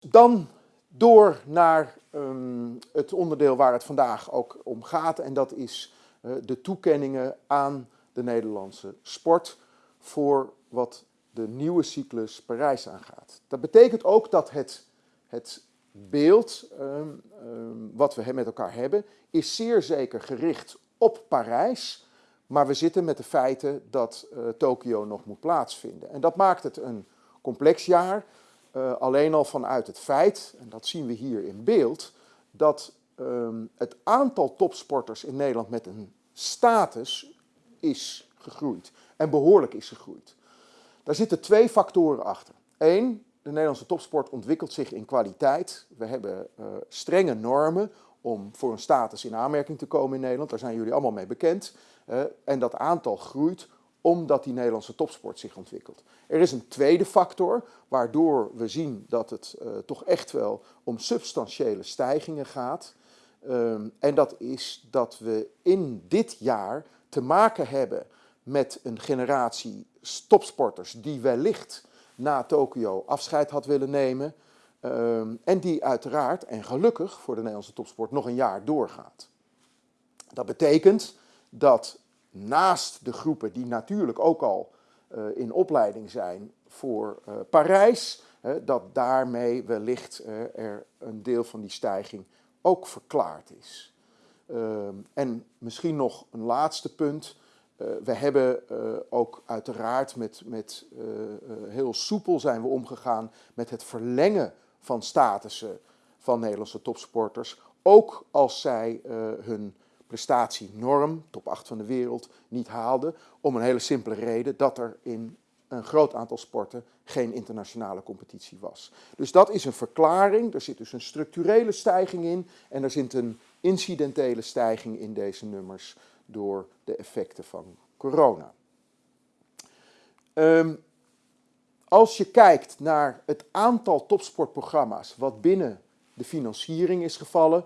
Dan door naar um, het onderdeel waar het vandaag ook om gaat. En dat is uh, de toekenningen aan de Nederlandse sport voor wat de nieuwe cyclus Parijs aangaat. Dat betekent ook dat het, het beeld um, um, wat we met elkaar hebben, is zeer zeker gericht op Parijs. Maar we zitten met de feiten dat uh, Tokio nog moet plaatsvinden. En dat maakt het een complex jaar. Uh, alleen al vanuit het feit, en dat zien we hier in beeld, dat um, het aantal topsporters in Nederland met een status is gegroeid. En behoorlijk is gegroeid. Daar zitten twee factoren achter. Eén, de Nederlandse topsport ontwikkelt zich in kwaliteit. We hebben uh, strenge normen om voor een status in aanmerking te komen in Nederland. Daar zijn jullie allemaal mee bekend. Uh, en dat aantal groeit omdat die Nederlandse topsport zich ontwikkelt. Er is een tweede factor waardoor we zien dat het uh, toch echt wel om substantiële stijgingen gaat. Um, en dat is dat we in dit jaar te maken hebben met een generatie topsporters die wellicht na Tokio afscheid had willen nemen. Um, en die uiteraard, en gelukkig voor de Nederlandse topsport, nog een jaar doorgaat. Dat betekent dat naast de groepen die natuurlijk ook al uh, in opleiding zijn voor uh, Parijs, dat daarmee wellicht er een deel van die stijging ook verklaard is. Ehm, en misschien nog een laatste punt. we hebben ook uiteraard met, met heel soepel zijn we omgegaan met het verlengen van statussen van Nederlandse topsporters. Ook als zij hun prestatienorm, top 8 van de wereld, niet haalde. Om een hele simpele reden dat er in een groot aantal sporten geen internationale competitie was. Dus dat is een verklaring. Er zit dus een structurele stijging in en er zit een incidentele stijging in deze nummers door de effecten van corona. Um, als je kijkt naar het aantal topsportprogramma's wat binnen de financiering is gevallen,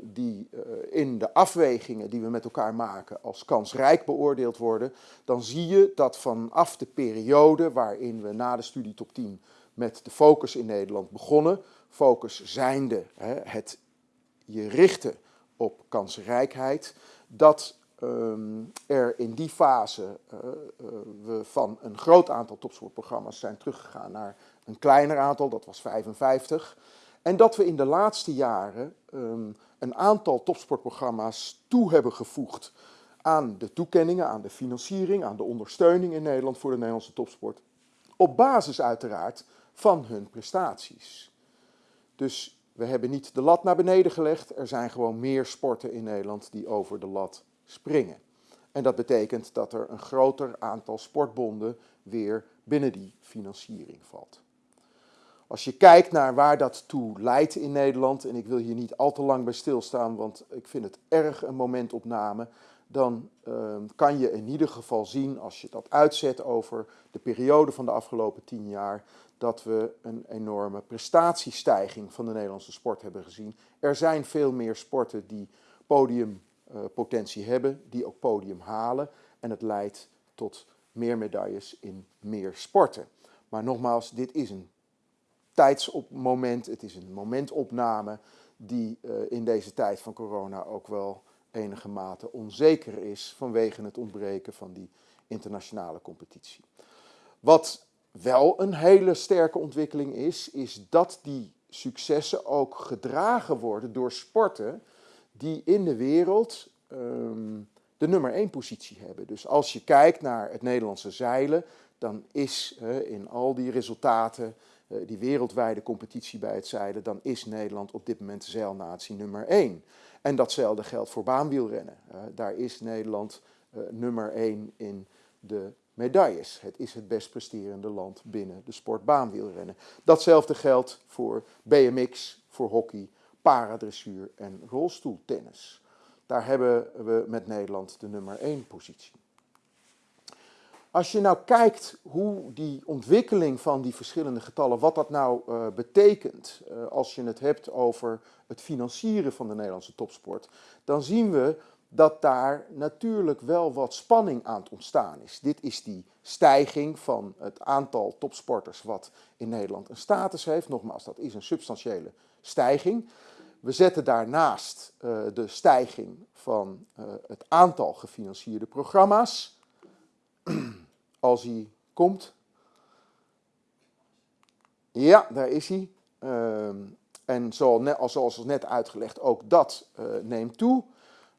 die uh, in de afwegingen die we met elkaar maken als kansrijk beoordeeld worden, dan zie je dat vanaf de periode waarin we na de studie top 10 met de focus in Nederland begonnen, focus zijnde het je richten op kansrijkheid, dat um, er in die fase uh, we van een groot aantal topsportprogramma's zijn teruggegaan naar een kleiner aantal, dat was 55. En dat we in de laatste jaren um, een aantal topsportprogramma's toe hebben gevoegd aan de toekenningen, aan de financiering, aan de ondersteuning in Nederland voor de Nederlandse topsport. Op basis uiteraard van hun prestaties. Dus we hebben niet de lat naar beneden gelegd. Er zijn gewoon meer sporten in Nederland die over de lat springen. En dat betekent dat er een groter aantal sportbonden weer binnen die financiering valt. Als je kijkt naar waar dat toe leidt in Nederland, en ik wil hier niet al te lang bij stilstaan, want ik vind het erg een momentopname, dan uh, kan je in ieder geval zien, als je dat uitzet over de periode van de afgelopen tien jaar, dat we een enorme prestatiestijging van de Nederlandse sport hebben gezien. Er zijn veel meer sporten die podiumpotentie uh, hebben, die ook podium halen. En het leidt tot meer medailles in meer sporten. Maar nogmaals, dit is een tijdsmoment, het is een momentopname die uh, in deze tijd van corona ook wel enige mate onzeker is vanwege het ontbreken van die internationale competitie. Wat wel een hele sterke ontwikkeling is, is dat die successen ook gedragen worden door sporten die in de wereld um, de nummer 1 positie hebben. Dus als je kijkt naar het Nederlandse zeilen, dan is in al die resultaten uh, die wereldwijde competitie bij het zeilen, dan is Nederland op dit moment zeilnatie nummer 1. En datzelfde geldt voor baanwielrennen. Uh, daar is Nederland uh, nummer 1 in de medailles. Het is het best presterende land binnen de sport baanwielrennen. Datzelfde geldt voor BMX, voor hockey, paradressuur en rolstoeltennis. Daar hebben we met Nederland de nummer 1 positie. Als je nou kijkt hoe die ontwikkeling van die verschillende getallen, wat dat nou uh, betekent uh, als je het hebt over het financieren van de Nederlandse topsport, dan zien we dat daar natuurlijk wel wat spanning aan het ontstaan is. Dit is die stijging van het aantal topsporters wat in Nederland een status heeft. Nogmaals, dat is een substantiële stijging. We zetten daarnaast uh, de stijging van het aantal gefinancierde programma's. Als hij komt. Ja, daar is hij. Uh, en zoals, net uitgelegd, ook dat uh, neemt toe.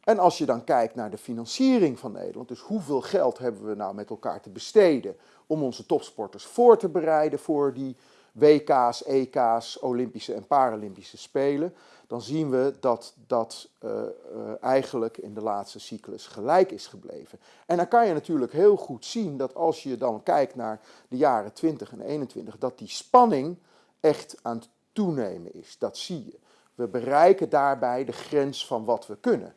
En als je dan kijkt naar de financiering van Nederland, dus hoeveel geld hebben we nou met elkaar te besteden om onze topsporters voor te bereiden voor die WK's, EK's, Olympische en Paralympische Spelen, dan zien we dat dat uh, uh, eigenlijk in de laatste cyclus gelijk is gebleven. En dan kan je natuurlijk heel goed zien dat als je dan kijkt naar de jaren 20 en 21, dat die spanning echt aan het toenemen is. Dat zie je. We bereiken daarbij de grens van wat we kunnen.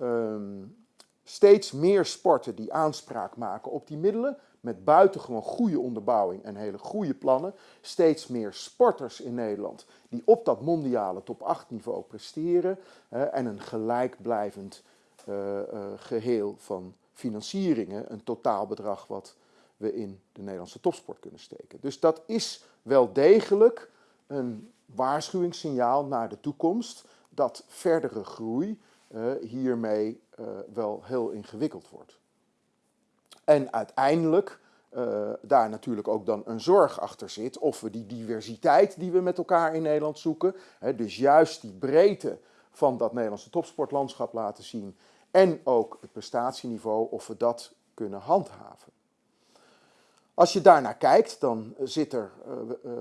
Um, steeds meer sporten die aanspraak maken op die middelen, met buitengewoon goede onderbouwing en hele goede plannen. Steeds meer sporters in Nederland die op dat mondiale top 8 niveau presteren en een gelijkblijvend uh, uh, geheel van financieringen, een totaalbedrag wat we in de Nederlandse topsport kunnen steken. Dus dat is wel degelijk een waarschuwingssignaal naar de toekomst dat verdere groei uh, hiermee wel heel ingewikkeld wordt. En uiteindelijk uh, daar natuurlijk ook dan een zorg achter zit of we die diversiteit die we met elkaar in Nederland zoeken, hè, dus juist die breedte van dat Nederlandse topsportlandschap laten zien en ook het prestatieniveau, of we dat kunnen handhaven. Als je daarnaar kijkt, dan zit er uh, uh,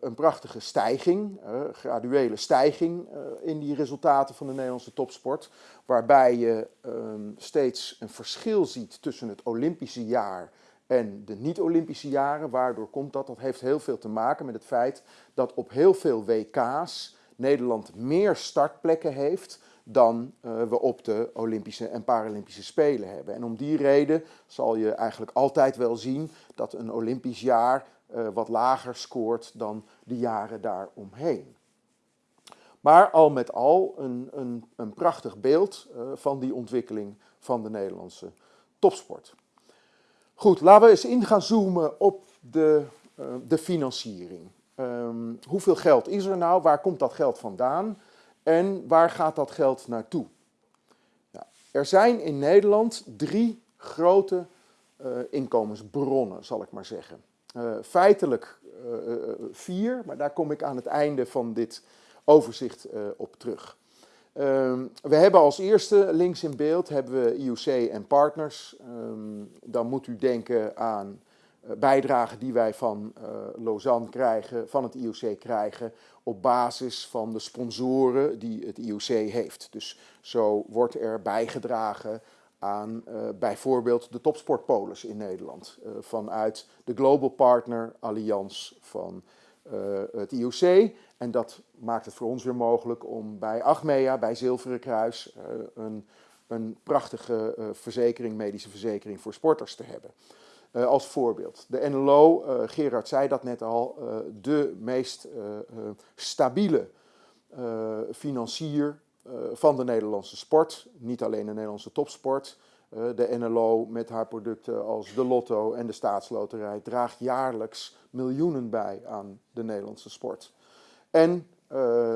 een prachtige stijging, graduele stijging in die resultaten van de Nederlandse topsport, waarbij je um, steeds een verschil ziet tussen het Olympische jaar en de niet-Olympische jaren. Waardoor komt dat? Dat heeft heel veel te maken met het feit dat op heel veel WK's Nederland meer startplekken heeft dan uh, we op de Olympische en Paralympische Spelen hebben. En om die reden zal je eigenlijk altijd wel zien dat een Olympisch jaar uh, wat lager scoort dan de jaren daaromheen. Maar al met al een, een, een prachtig beeld uh, van die ontwikkeling van de Nederlandse topsport. Goed, laten we eens in gaan zoomen op de, de financiering. Um, hoeveel geld is er nou? Waar komt dat geld vandaan? En waar gaat dat geld naartoe? Er zijn in Nederland drie grote uh, inkomensbronnen, zal ik maar zeggen. Uh, feitelijk uh, vier, maar daar kom ik aan het einde van dit overzicht op terug. Ehm, we hebben als eerste links in beeld hebben we IOC en partners. Um, dan moet u denken aan bijdragen die wij van Lausanne krijgen, van het IOC krijgen, op basis van de sponsoren die het IOC heeft. Dus zo wordt er bijgedragen aan uh, bijvoorbeeld de topsportpolis in Nederland. Vanuit de Global Partner Allianz van het IOC. En dat maakt het voor ons weer mogelijk om bij Achmea, bij Zilveren Kruis, een, een prachtige verzekering, medische verzekering voor sporters te hebben. Uh, als voorbeeld. De NLO, uh, Gerard zei dat net al, uh, de meest stabiele financier van de Nederlandse sport. Niet alleen de Nederlandse topsport. de NLO met haar producten als de Lotto en de Staatsloterij draagt jaarlijks miljoenen bij aan de Nederlandse sport. En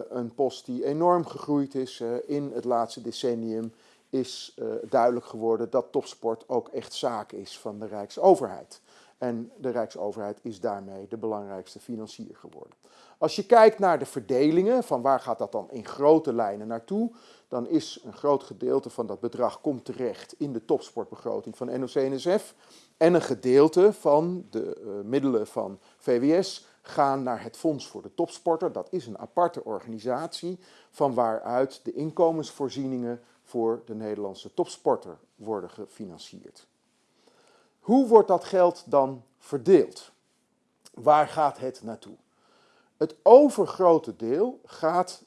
een post die enorm gegroeid is in het laatste decennium is uh, duidelijk geworden dat topsport ook echt zaak is van de Rijksoverheid. En de Rijksoverheid is daarmee de belangrijkste financier geworden. Als je kijkt naar de verdelingen, van waar gaat dat dan in grote lijnen naartoe, dan is een groot gedeelte van dat bedrag komt terecht in de topsportbegroting van NOC-NSF. En een gedeelte van de uh, middelen van VWS gaan naar het Fonds voor de Topsporter. Dat is een aparte organisatie van waaruit de inkomensvoorzieningen voor de Nederlandse topsporter worden gefinancierd. Hoe wordt dat geld dan verdeeld? Waar gaat het naartoe? Het overgrote deel gaat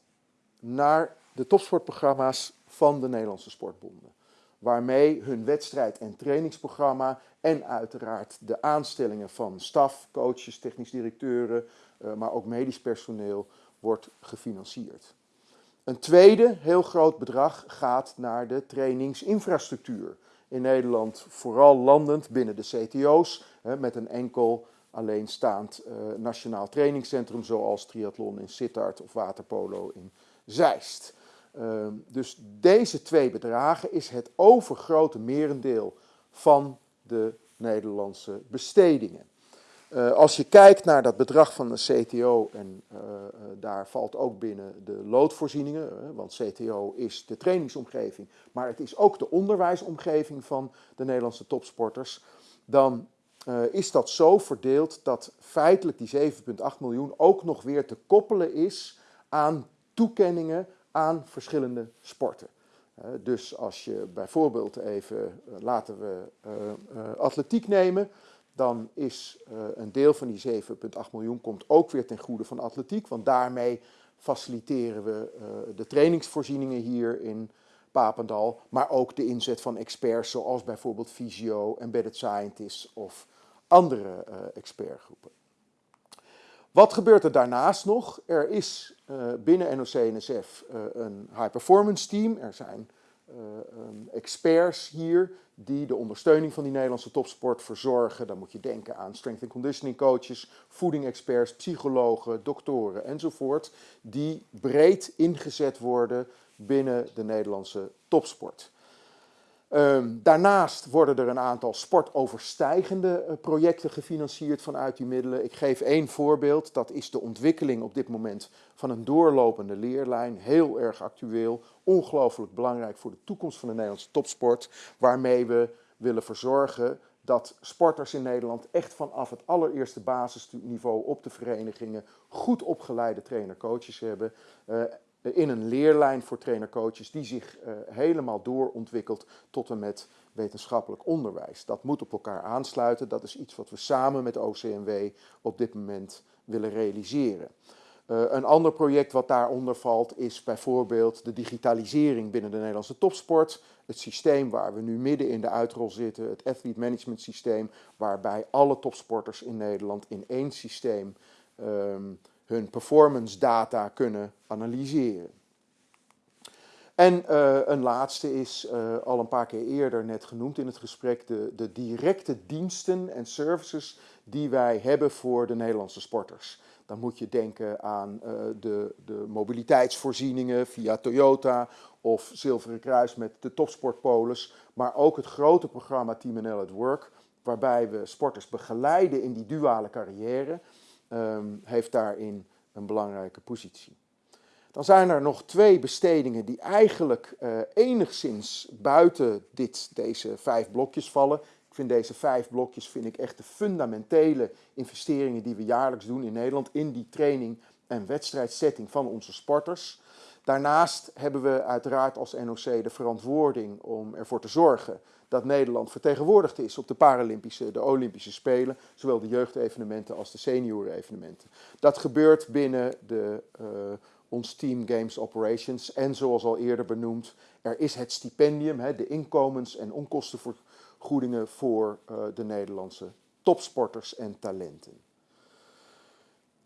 naar de topsportprogramma's van de Nederlandse sportbonden. Waarmee hun wedstrijd- en trainingsprogramma en uiteraard de aanstellingen van staf, coaches, technisch directeuren, eh, maar ook medisch personeel wordt gefinancierd. Een tweede heel groot bedrag gaat naar de trainingsinfrastructuur. In Nederland vooral landend binnen de CTO's, met een enkel alleenstaand uh, nationaal trainingscentrum zoals triathlon in Sittard of waterpolo in Zeist. Uh, dus deze twee bedragen is het overgrote merendeel van de Nederlandse bestedingen. Uh, als je kijkt naar dat bedrag van de CTO, en uh, daar valt ook binnen de loodvoorzieningen, want CTO is de trainingsomgeving, maar het is ook de onderwijsomgeving van de Nederlandse topsporters, dan is dat zo verdeeld dat feitelijk die 7,8 miljoen ook nog weer te koppelen is aan toekenningen aan verschillende sporten. Dus als je bijvoorbeeld even, laten we atletiek nemen, dan is een deel van die 7,8 miljoen komt ook weer ten goede van atletiek, want daarmee faciliteren we de trainingsvoorzieningen hier in Papendal, maar ook de inzet van experts zoals bijvoorbeeld fysio, embedded scientists of andere uh, expertgroepen. Wat gebeurt er daarnaast nog? Er is binnen NOC-NSF eh, een high performance team. Er zijn um, experts hier die de ondersteuning van die Nederlandse topsport verzorgen. Dan moet je denken aan strength and conditioning coaches, voeding experts, psychologen, doktoren enzovoort. Die breed ingezet worden binnen de Nederlandse topsport. Um, daarnaast worden er een aantal sportoverstijgende uh, projecten gefinancierd vanuit die middelen. Ik geef één voorbeeld, dat is de ontwikkeling op dit moment van een doorlopende leerlijn. Heel erg actueel, ongelooflijk belangrijk voor de toekomst van de Nederlandse topsport. Waarmee we willen verzorgen dat sporters in Nederland echt vanaf het allereerste basisniveau op de verenigingen goed opgeleide trainer-coaches hebben. Uh, in een leerlijn voor trainercoaches die zich uh, helemaal doorontwikkelt tot en met wetenschappelijk onderwijs. Dat moet op elkaar aansluiten. Dat is iets wat we samen met OCMW op dit moment willen realiseren. Uh, een ander project wat daaronder valt is bijvoorbeeld de digitalisering binnen de Nederlandse topsport. Het systeem waar we nu midden in de uitrol zitten, het athlete management systeem, waarbij alle topsporters in Nederland in één systeem um, hun performance data kunnen analyseren. En uh, een laatste is uh, al een paar keer eerder net genoemd in het gesprek, de, de directe diensten en services die wij hebben voor de Nederlandse sporters. Dan moet je denken aan uh, de, de mobiliteitsvoorzieningen via Toyota of Zilveren Kruis met de topsportpolis, maar ook het grote programma Team NL at Work, waarbij we sporters begeleiden in die duale carrière um, heeft daarin een belangrijke positie. Dan zijn er nog twee bestedingen die eigenlijk uh, enigszins buiten dit, deze vijf blokjes vallen. Ik vind deze vijf blokjes vind ik echt de fundamentele investeringen die we jaarlijks doen in Nederland in die training en wedstrijdsetting van onze sporters. Daarnaast hebben we uiteraard als NOC de verantwoording om ervoor te zorgen dat Nederland vertegenwoordigd is op de Paralympische, de Olympische Spelen, zowel de jeugdevenementen als de seniorenevenementen. Dat gebeurt binnen de, uh, ons Team Games Operations en zoals al eerder benoemd, er is het stipendium, hè, de inkomens- en onkostenvergoedingen voor uh, de Nederlandse topsporters en talenten.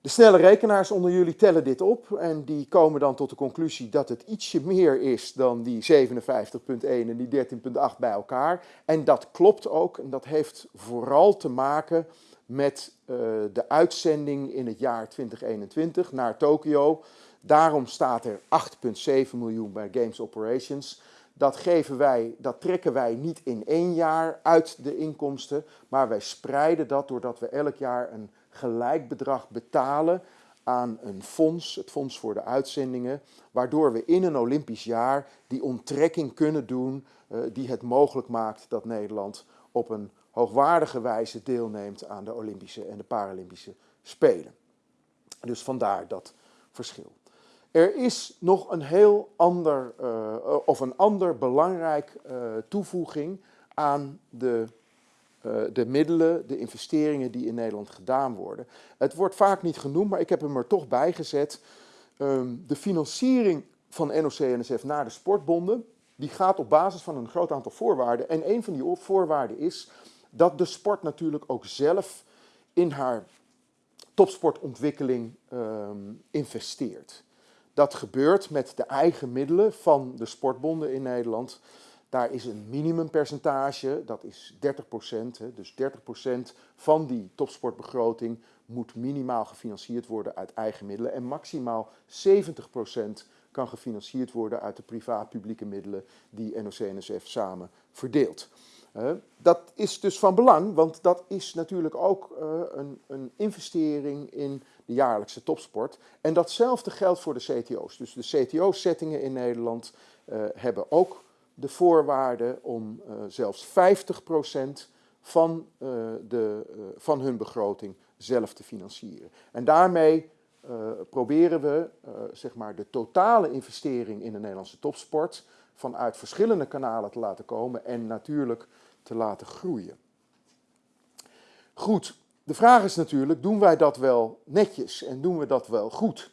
De snelle rekenaars onder jullie tellen dit op en die komen dan tot de conclusie dat het ietsje meer is dan die 57.1 en die 13.8 bij elkaar. En dat klopt ook en dat heeft vooral te maken met uh, de uitzending in het jaar 2021 naar Tokio. Daarom staat er 8,7 miljoen bij Games Operations. Dat, geven wij, dat trekken wij niet in één jaar uit de inkomsten, maar wij spreiden dat doordat we elk jaar een gelijk bedrag betalen aan een fonds, het Fonds voor de Uitzendingen, waardoor we in een Olympisch jaar die onttrekking kunnen doen uh, die het mogelijk maakt dat Nederland op een hoogwaardige wijze deelneemt aan de Olympische en de Paralympische Spelen. Dus vandaar dat verschil. Er is nog een heel ander, uh, of een ander belangrijk uh, toevoeging aan de de middelen, de investeringen die in Nederland gedaan worden. Het wordt vaak niet genoemd, maar ik heb hem er toch bij gezet. Um, de financiering van NOC-NSF naar de sportbonden, die gaat op basis van een groot aantal voorwaarden. En een van die voorwaarden is dat de sport natuurlijk ook zelf in haar topsportontwikkeling um, investeert. Dat gebeurt met de eigen middelen van de sportbonden in Nederland. Daar is een minimumpercentage, dat is 30%. Dus 30% van die topsportbegroting moet minimaal gefinancierd worden uit eigen middelen. En maximaal 70% kan gefinancierd worden uit de privaat-publieke middelen die NOC-NSF samen verdeelt. dat is dus van belang, want dat is natuurlijk ook uh, een, een, investering in de jaarlijkse topsport. En datzelfde geldt voor de CTO's. Dus de CTO-settingen in Nederland uh, hebben ook de voorwaarde om uh, zelfs 50% van, de, van hun begroting zelf te financieren. En daarmee proberen we zeg maar de totale investering in de Nederlandse topsport vanuit verschillende kanalen te laten komen en natuurlijk te laten groeien. Goed, de vraag is natuurlijk, doen wij dat wel netjes en doen we dat wel goed?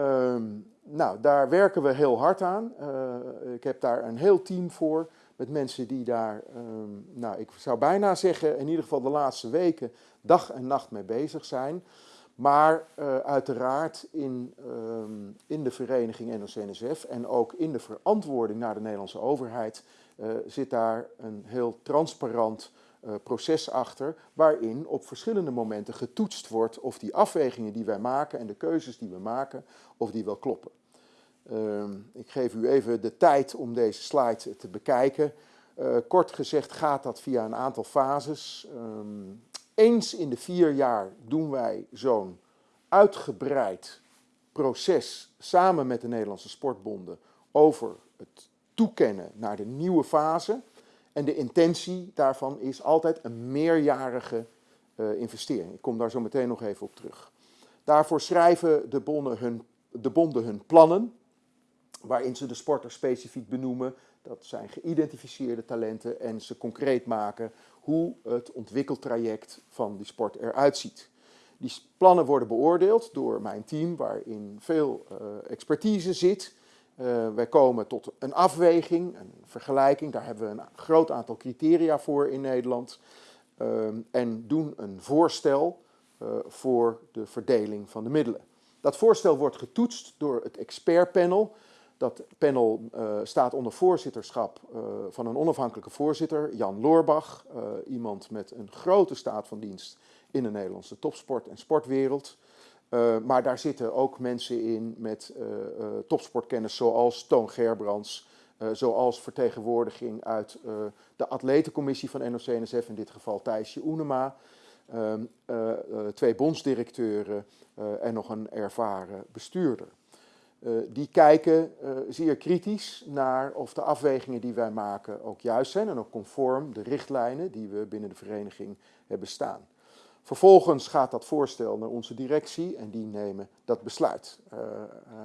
Um, nou, daar werken we heel hard aan. Uh, ik heb daar een heel team voor met mensen die daar, um, nou, ik zou bijna zeggen, in ieder geval de laatste weken dag en nacht mee bezig zijn. Maar uh, uiteraard in, um, in de vereniging NOC-NSF en ook in de verantwoording naar de Nederlandse overheid uh, zit daar een heel transparant proces achter, waarin op verschillende momenten getoetst wordt of die afwegingen die wij maken en de keuzes die we maken, of die wel kloppen. Ehm, ik geef u even de tijd om deze slide te bekijken. kort gezegd gaat dat via een aantal fases. Um, eens in de vier jaar doen wij zo'n uitgebreid proces samen met de Nederlandse sportbonden over het toekennen naar de nieuwe fase. En de intentie daarvan is altijd een meerjarige uh, investering. Ik kom daar zo meteen nog even op terug. Daarvoor schrijven de bonden hun, de bonden hun plannen, waarin ze de sporter specifiek benoemen. Dat zijn geïdentificeerde talenten en ze concreet maken hoe het ontwikkeltraject van die sport eruit ziet. Die plannen worden beoordeeld door mijn team, waarin veel uh, expertise zit. Uh, wij komen tot een afweging, een vergelijking. Daar hebben we een groot aantal criteria voor in Nederland. Uh, en doen een voorstel uh, voor de verdeling van de middelen. Dat voorstel wordt getoetst door het expertpanel. Dat panel uh, staat onder voorzitterschap van een onafhankelijke voorzitter, Jan Loorbach. Iemand met een grote staat van dienst in de Nederlandse topsport- en sportwereld. Maar daar zitten ook mensen in met topsportkennis zoals Toon Gerbrands, zoals vertegenwoordiging uit de atletencommissie van NOC-NSF, in dit geval Thijsje Oenema. Ehm, twee bondsdirecteuren en nog een ervaren bestuurder. Die kijken zeer kritisch naar of de afwegingen die wij maken ook juist zijn en ook conform de richtlijnen die we binnen de vereniging hebben staan. Vervolgens gaat dat voorstel naar onze directie en die nemen dat besluit. Uh,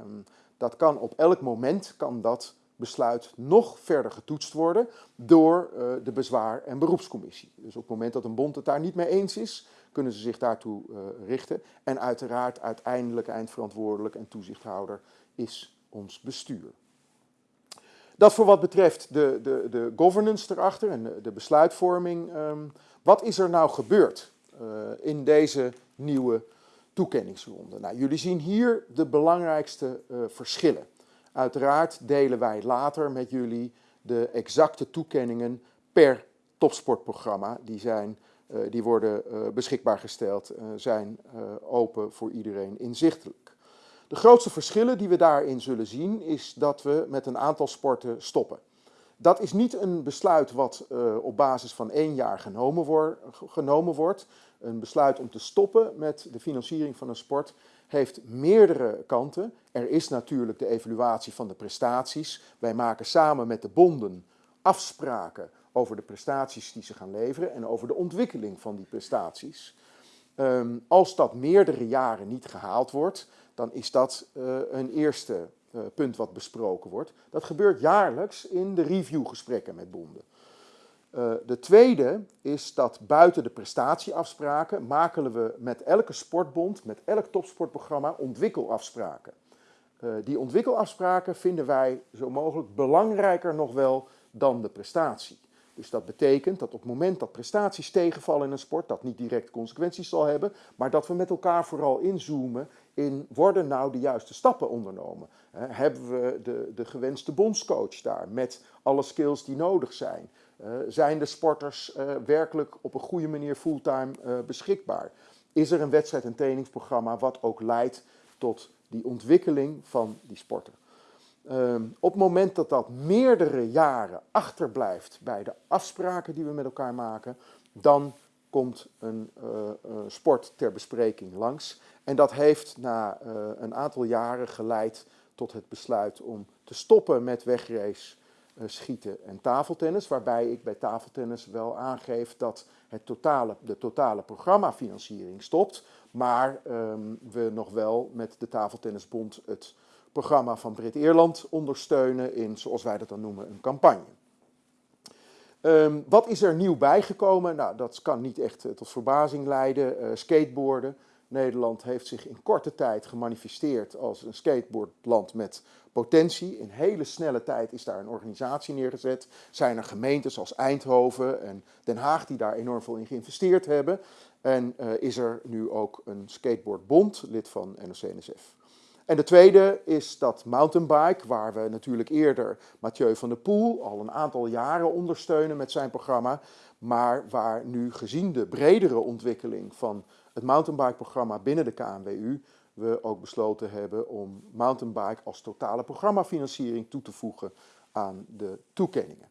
um, dat kan op elk moment kan dat besluit nog verder getoetst worden door de bezwaar- en beroepscommissie. Dus op het moment dat een bond het daar niet mee eens is, kunnen ze zich daartoe richten. En uiteraard uiteindelijk eindverantwoordelijk en toezichthouder is ons bestuur. Dat voor wat betreft de, de, de governance erachter en de, besluitvorming. Um, wat is er nou gebeurd in deze nieuwe toekenningsronde? Nou, jullie zien hier de belangrijkste uh, verschillen. Uiteraard delen wij later met jullie de exacte toekenningen per topsportprogramma. Die, zijn, uh, die worden beschikbaar gesteld, zijn open voor iedereen inzichtelijk. De grootste verschillen die we daarin zullen zien is dat we met een aantal sporten stoppen. Dat is niet een besluit wat uh, op basis van één jaar genomen, genomen, wordt. Een besluit om te stoppen met de financiering van een sport heeft meerdere kanten. Er is natuurlijk de evaluatie van de prestaties. Wij maken samen met de bonden afspraken over de prestaties die ze gaan leveren en over de ontwikkeling van die prestaties. Um, als dat meerdere jaren niet gehaald wordt, dan is dat uh, een eerste punt wat besproken wordt. Dat gebeurt jaarlijks in de reviewgesprekken met bonden. Uh, de tweede is dat buiten de prestatieafspraken maken we met elke sportbond, met elk topsportprogramma ontwikkelafspraken. die ontwikkelafspraken vinden wij zo mogelijk belangrijker nog wel dan de prestatie. Dus dat betekent dat op het moment dat prestaties tegenvallen in een sport, dat niet direct consequenties zal hebben, maar dat we met elkaar vooral inzoomen in worden nou de juiste stappen ondernomen? hebben we de, de gewenste bondscoach daar met alle skills die nodig zijn? zijn de sporters werkelijk op een goede manier fulltime beschikbaar? Is er een wedstrijd- en trainingsprogramma wat ook leidt tot die ontwikkeling van die sporter? Ehm, op het moment dat dat meerdere jaren achterblijft bij de afspraken die we met elkaar maken, dan komt een uh, sport ter bespreking langs. En dat heeft na uh, een aantal jaren geleid tot het besluit om te stoppen met wegrace, schieten en tafeltennis. Waarbij ik bij tafeltennis wel aangeef dat het totale, de totale programmafinanciering stopt. Maar um, we nog wel met de Tafeltennisbond het programma van Brit-Eerland ondersteunen in, zoals wij dat dan noemen, een campagne. Um, wat is er nieuw bijgekomen? Nou, dat kan niet echt uh, tot verbazing leiden. Uh, skateboarden. Nederland heeft zich in korte tijd gemanifesteerd als een skateboardland met potentie. In hele snelle tijd is daar een organisatie neergezet. Zijn er gemeentes als Eindhoven en Den Haag die daar enorm veel in geïnvesteerd hebben. En uh, is er nu ook een skateboardbond, lid van NOC-NSF. En de tweede is dat mountainbike, waar we natuurlijk eerder Mathieu van der Poel al een aantal jaren ondersteunen met zijn programma, maar waar nu gezien de bredere ontwikkeling van het mountainbike-programma binnen de KNWU we ook besloten hebben om mountainbike als totale programmafinanciering toe te voegen aan de toekenningen.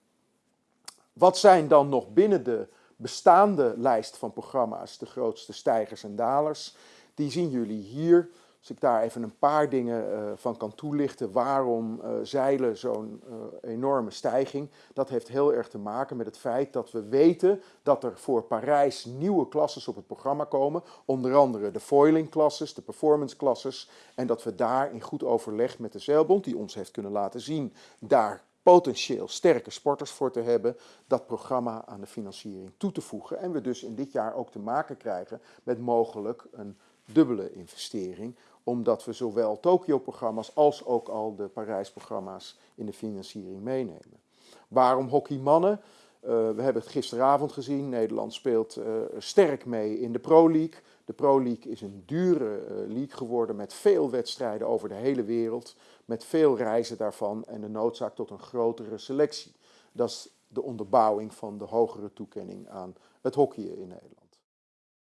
Wat zijn dan nog binnen de bestaande lijst van programma's de grootste stijgers en dalers? Die zien jullie hier. Als ik daar even een paar dingen uh, van kan toelichten, waarom uh, zeilen zo'n uh, enorme stijging, dat heeft heel erg te maken met het feit dat we weten dat er voor Parijs nieuwe klasses op het programma komen, onder andere de foiling klasses, de performance klasses, en dat we daar in goed overleg met de zeilbond, die ons heeft kunnen laten zien, daar potentieel sterke sporters voor te hebben, dat programma aan de financiering toe te voegen. En we dus in dit jaar ook te maken krijgen met mogelijk een dubbele investering omdat we zowel Tokio-programma's als ook al de Parijs-programma's in de financiering meenemen. Waarom hockeymannen? Uh, we hebben het gisteravond gezien. Nederland speelt uh, sterk mee in de Pro League. De Pro League is een dure uh, league geworden met veel wedstrijden over de hele wereld. Met veel reizen daarvan en de noodzaak tot een grotere selectie. Dat is de onderbouwing van de hogere toekenning aan het hockeyen in Nederland.